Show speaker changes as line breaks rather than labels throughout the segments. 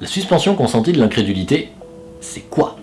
La suspension consentie de l'incrédulité, c'est quoi?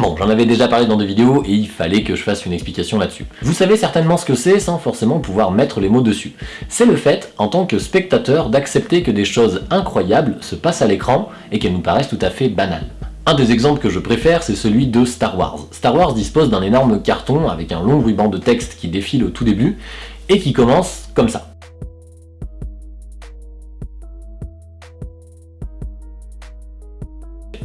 Bon, j'en avais déjà parlé dans des vidéos et il fallait que je fasse une explication là-dessus. Vous savez certainement ce que c'est sans forcément pouvoir mettre les mots dessus. C'est le fait, en tant que spectateur, d'accepter que des choses incroyables se passent à l'écran et qu'elles nous paraissent tout à fait banales. Un des exemples que je préfère, c'est celui de Star Wars. Star Wars dispose d'un énorme carton avec un long ruban de texte qui défile au tout début et qui commence comme ça.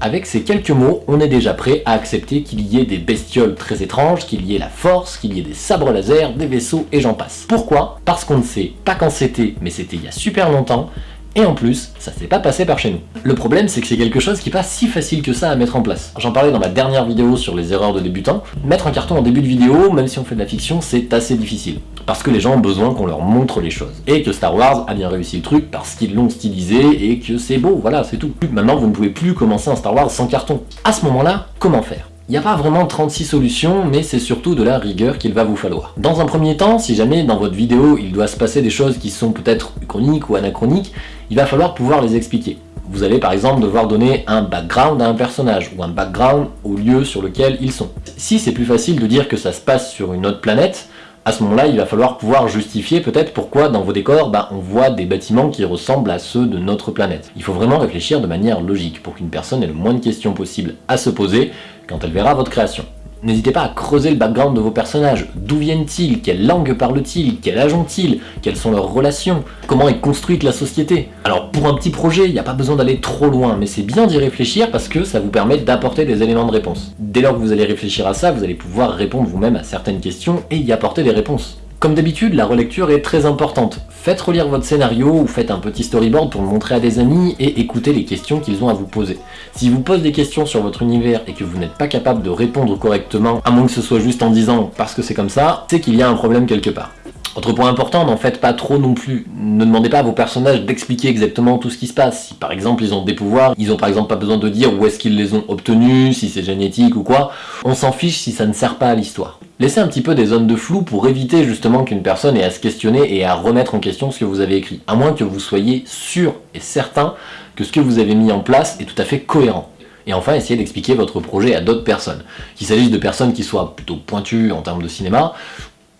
Avec ces quelques mots, on est déjà prêt à accepter qu'il y ait des bestioles très étranges, qu'il y ait la force, qu'il y ait des sabres laser, des vaisseaux et j'en passe. Pourquoi? Parce qu'on ne sait pas quand c'était, mais c'était il y a super longtemps, et en plus, ça s'est pas passé par chez nous. Le problème, c'est que c'est quelque chose qui est pas si facile que ça à mettre en place. J'en parlais dans ma dernière vidéo sur les erreurs de débutants. Mettre un carton en début de vidéo, même si on fait de la fiction, c'est assez difficile. Parce que les gens ont besoin qu'on leur montre les choses. Et que Star Wars a bien réussi le truc parce qu'ils l'ont stylisé et que c'est beau, voilà, c'est tout. Maintenant, vous ne pouvez plus commencer un Star Wars sans carton. À ce moment-là, comment faire? Il n'y a pas vraiment 36 solutions, mais c'est surtout de la rigueur qu'il va vous falloir. Dans un premier temps, si jamais dans votre vidéo il doit se passer des choses qui sont peut-être chroniques ou anachroniques, il va falloir pouvoir les expliquer. Vous allez par exemple devoir donner un background à un personnage, ou un background au lieu sur lequel ils sont. Si c'est plus facile de dire que ça se passe sur une autre planète, à ce moment-là, il va falloir pouvoir justifier peut-être pourquoi dans vos décors, bah, on voit des bâtiments qui ressemblent à ceux de notre planète. Il faut vraiment réfléchir de manière logique pour qu'une personne ait le moins de questions possible à se poser quand elle verra votre création. N'hésitez pas à creuser le background de vos personnages. D'où viennent-ils? Quelle langue parlent-ils? Quel âge ont-ils? Quelles sont leurs relations? Comment est construite la société? Alors pour un petit projet, il n'y a pas besoin d'aller trop loin, mais c'est bien d'y réfléchir parce que ça vous permet d'apporter des éléments de réponse. Dès lors que vous allez réfléchir à ça, vous allez pouvoir répondre vous-même à certaines questions et y apporter des réponses. Comme d'habitude, la relecture est très importante. Faites relire votre scénario ou faites un petit storyboard pour le montrer à des amis et écoutez les questions qu'ils ont à vous poser. Si vous posent des questions sur votre univers et que vous n'êtes pas capable de répondre correctement, à moins que ce soit juste en disant « parce que c'est comme ça », c'est qu'il y a un problème quelque part. Autre point important, n'en faites pas trop non plus. Ne demandez pas à vos personnages d'expliquer exactement tout ce qui se passe. Si par exemple ils ont des pouvoirs, ils ont par exemple pas besoin de dire où est-ce qu'ils les ont obtenus, si c'est génétique ou quoi. On s'en fiche si ça ne sert pas à l'histoire. Laissez un petit peu des zones de flou pour éviter justement qu'une personne ait à se questionner et à remettre en question ce que vous avez écrit. À moins que vous soyez sûr et certain que ce que vous avez mis en place est tout à fait cohérent. Et enfin, essayez d'expliquer votre projet à d'autres personnes. Qu'il s'agisse de personnes qui soient plutôt pointues en termes de cinéma,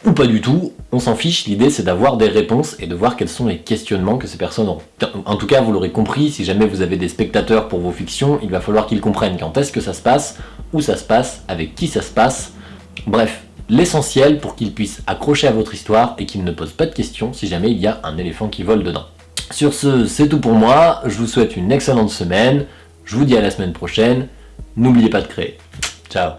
ou pas du tout, on s'en fiche, l'idée c'est d'avoir des réponses et de voir quels sont les questionnements que ces personnes ont. En tout cas, vous l'aurez compris, si jamais vous avez des spectateurs pour vos fictions, il va falloir qu'ils comprennent quand est-ce que ça se passe, où ça se passe, avec qui ça se passe, bref, l'essentiel pour qu'ils puissent accrocher à votre histoire et qu'ils ne posent pas de questions si jamais il y a un éléphant qui vole dedans. Sur ce, c'est tout pour moi, je vous souhaite une excellente semaine, je vous dis à la semaine prochaine, n'oubliez pas de créer. Ciao